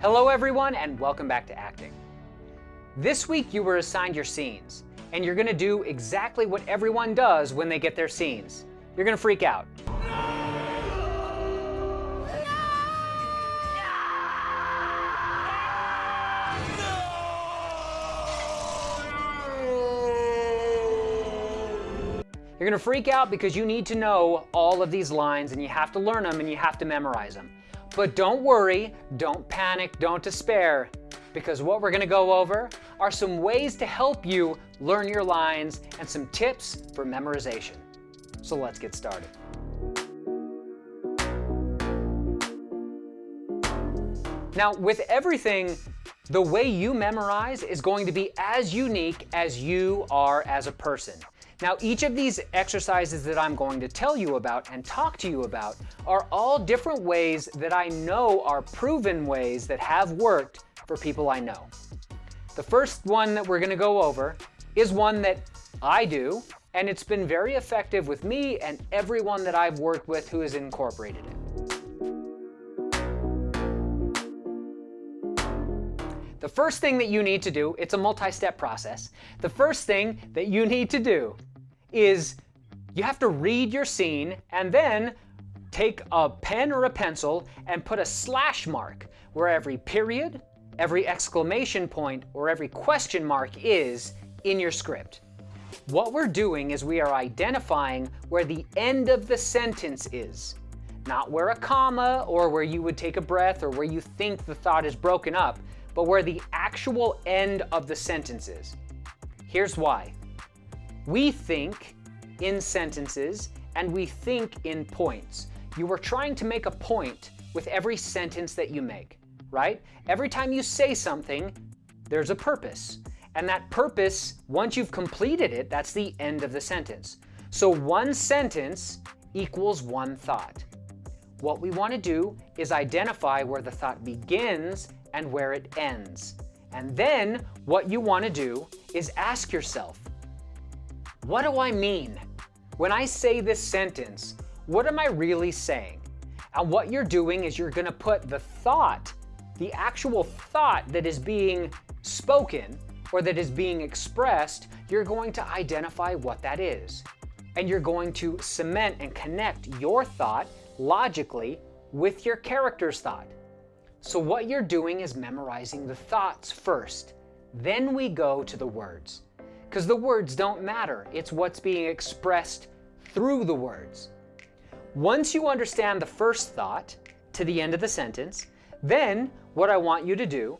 Hello everyone and welcome back to acting. This week you were assigned your scenes and you're gonna do exactly what everyone does when they get their scenes. You're gonna freak out. You're gonna freak out because you need to know all of these lines and you have to learn them and you have to memorize them. But don't worry, don't panic, don't despair, because what we're gonna go over are some ways to help you learn your lines and some tips for memorization. So let's get started. Now, with everything, the way you memorize is going to be as unique as you are as a person. Now, each of these exercises that I'm going to tell you about and talk to you about are all different ways that I know are proven ways that have worked for people I know. The first one that we're going to go over is one that I do, and it's been very effective with me and everyone that I've worked with who has incorporated it. The first thing that you need to do, it's a multi-step process. The first thing that you need to do is you have to read your scene and then take a pen or a pencil and put a slash mark where every period, every exclamation point, or every question mark is in your script. What we're doing is we are identifying where the end of the sentence is, not where a comma or where you would take a breath or where you think the thought is broken up, but where the actual end of the sentence is. Here's why. We think in sentences and we think in points. You are trying to make a point with every sentence that you make, right? Every time you say something, there's a purpose. And that purpose, once you've completed it, that's the end of the sentence. So one sentence equals one thought. What we want to do is identify where the thought begins and where it ends. And then what you want to do is ask yourself, what do I mean? When I say this sentence, what am I really saying? And what you're doing is you're going to put the thought, the actual thought that is being spoken or that is being expressed, you're going to identify what that is. And you're going to cement and connect your thought logically with your character's thought. So what you're doing is memorizing the thoughts first. Then we go to the words because the words don't matter. It's what's being expressed through the words. Once you understand the first thought to the end of the sentence, then what I want you to do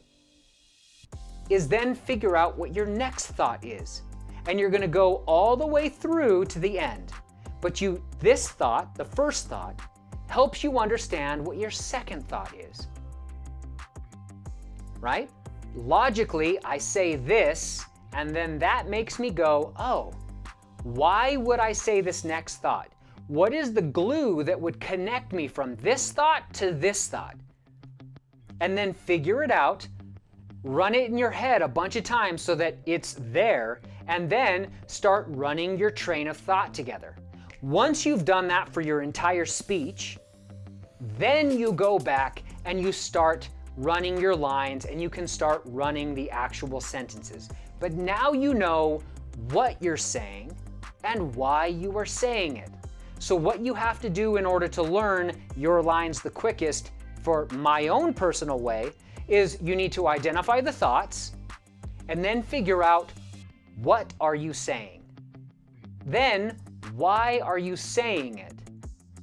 is then figure out what your next thought is. And you're going to go all the way through to the end. But you, this thought, the first thought, helps you understand what your second thought is. Right? Logically, I say this and then that makes me go, oh, why would I say this next thought? What is the glue that would connect me from this thought to this thought? And then figure it out, run it in your head a bunch of times so that it's there, and then start running your train of thought together. Once you've done that for your entire speech, then you go back and you start running your lines and you can start running the actual sentences. But now you know what you're saying and why you are saying it. So what you have to do in order to learn your lines the quickest for my own personal way is you need to identify the thoughts and then figure out what are you saying. Then why are you saying it?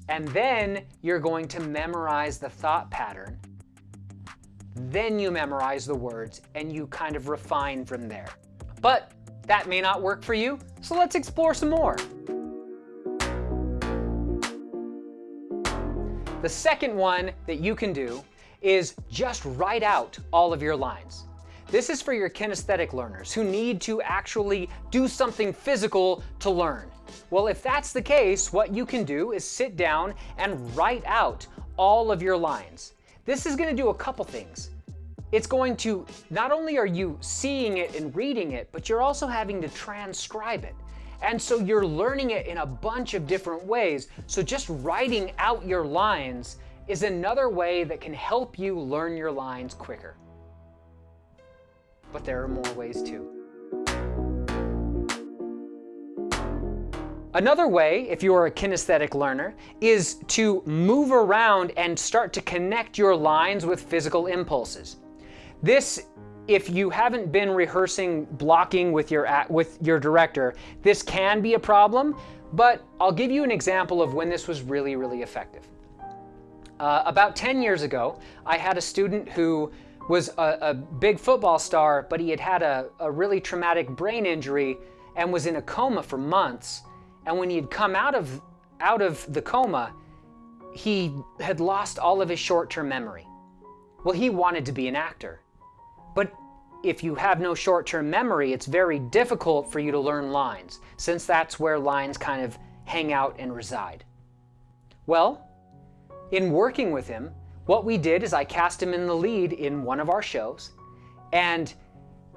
And then you're going to memorize the thought pattern. Then you memorize the words and you kind of refine from there. But that may not work for you, so let's explore some more. The second one that you can do is just write out all of your lines. This is for your kinesthetic learners who need to actually do something physical to learn. Well, if that's the case, what you can do is sit down and write out all of your lines. This is going to do a couple things it's going to, not only are you seeing it and reading it, but you're also having to transcribe it. And so you're learning it in a bunch of different ways. So just writing out your lines is another way that can help you learn your lines quicker. But there are more ways too. Another way, if you're a kinesthetic learner, is to move around and start to connect your lines with physical impulses. This, if you haven't been rehearsing blocking with your, with your director, this can be a problem, but I'll give you an example of when this was really, really effective. Uh, about 10 years ago, I had a student who was a, a big football star, but he had had a, a really traumatic brain injury and was in a coma for months. And when he had come out of, out of the coma, he had lost all of his short-term memory. Well, he wanted to be an actor. If you have no short-term memory, it's very difficult for you to learn lines, since that's where lines kind of hang out and reside. Well, in working with him, what we did is I cast him in the lead in one of our shows, and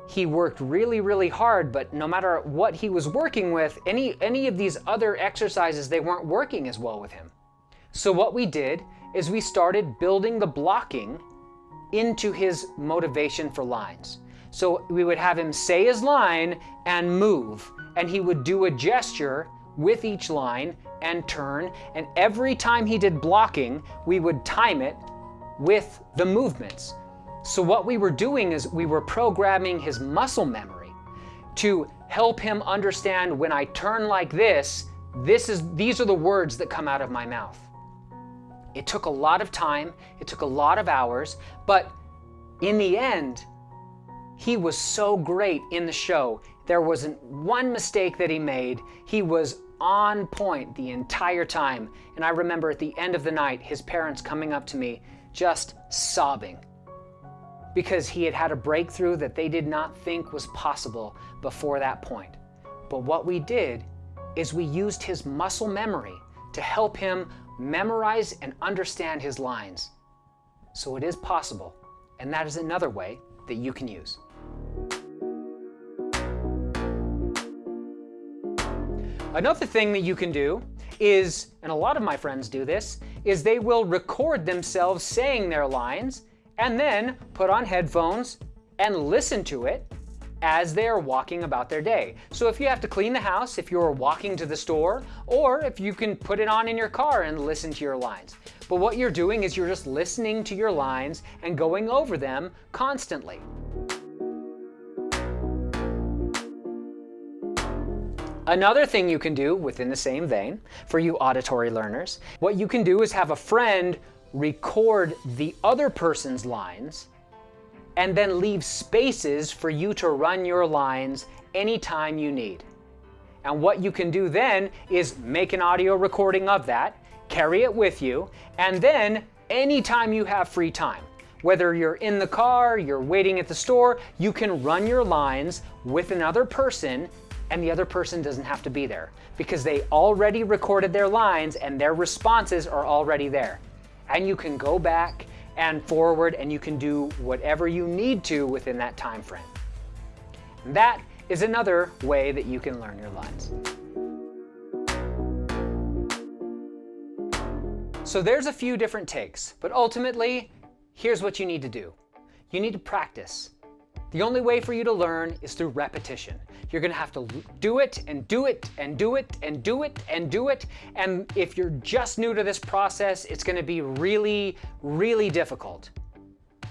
he worked really, really hard, but no matter what he was working with, any, any of these other exercises, they weren't working as well with him. So what we did is we started building the blocking into his motivation for lines. So we would have him say his line and move, and he would do a gesture with each line and turn, and every time he did blocking, we would time it with the movements. So what we were doing is we were programming his muscle memory to help him understand when I turn like this, this is, these are the words that come out of my mouth. It took a lot of time, it took a lot of hours, but in the end, he was so great in the show. There wasn't one mistake that he made. He was on point the entire time. And I remember at the end of the night, his parents coming up to me just sobbing because he had had a breakthrough that they did not think was possible before that point. But what we did is we used his muscle memory to help him memorize and understand his lines. So it is possible, and that is another way that you can use. Another thing that you can do is, and a lot of my friends do this, is they will record themselves saying their lines and then put on headphones and listen to it as they are walking about their day. So if you have to clean the house, if you're walking to the store, or if you can put it on in your car and listen to your lines. But what you're doing is you're just listening to your lines and going over them constantly. Another thing you can do within the same vein for you auditory learners, what you can do is have a friend record the other person's lines and then leave spaces for you to run your lines anytime you need. And what you can do then is make an audio recording of that, carry it with you, and then anytime you have free time, whether you're in the car, you're waiting at the store, you can run your lines with another person and the other person doesn't have to be there because they already recorded their lines and their responses are already there. And you can go back and forward and you can do whatever you need to within that time frame. And that is another way that you can learn your lines. So there's a few different takes, but ultimately, here's what you need to do. You need to practice. The only way for you to learn is through repetition. You're gonna have to do it and do it and do it and do it and do it. And if you're just new to this process, it's gonna be really, really difficult.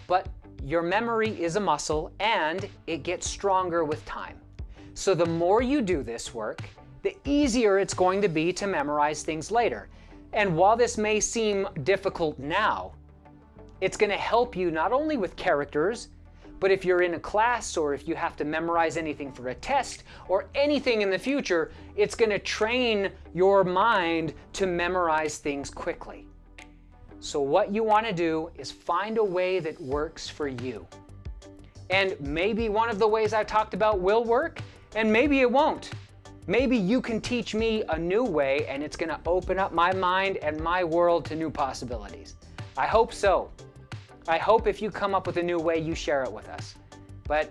But your memory is a muscle and it gets stronger with time. So the more you do this work, the easier it's going to be to memorize things later. And while this may seem difficult now, it's going to help you not only with characters, but if you're in a class or if you have to memorize anything for a test or anything in the future, it's going to train your mind to memorize things quickly. So what you want to do is find a way that works for you. And maybe one of the ways I talked about will work, and maybe it won't. Maybe you can teach me a new way and it's going to open up my mind and my world to new possibilities. I hope so. I hope if you come up with a new way, you share it with us. But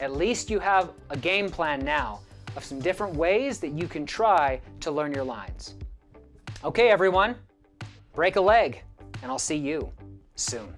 at least you have a game plan now of some different ways that you can try to learn your lines. Okay, everyone, break a leg. and I'll see you soon.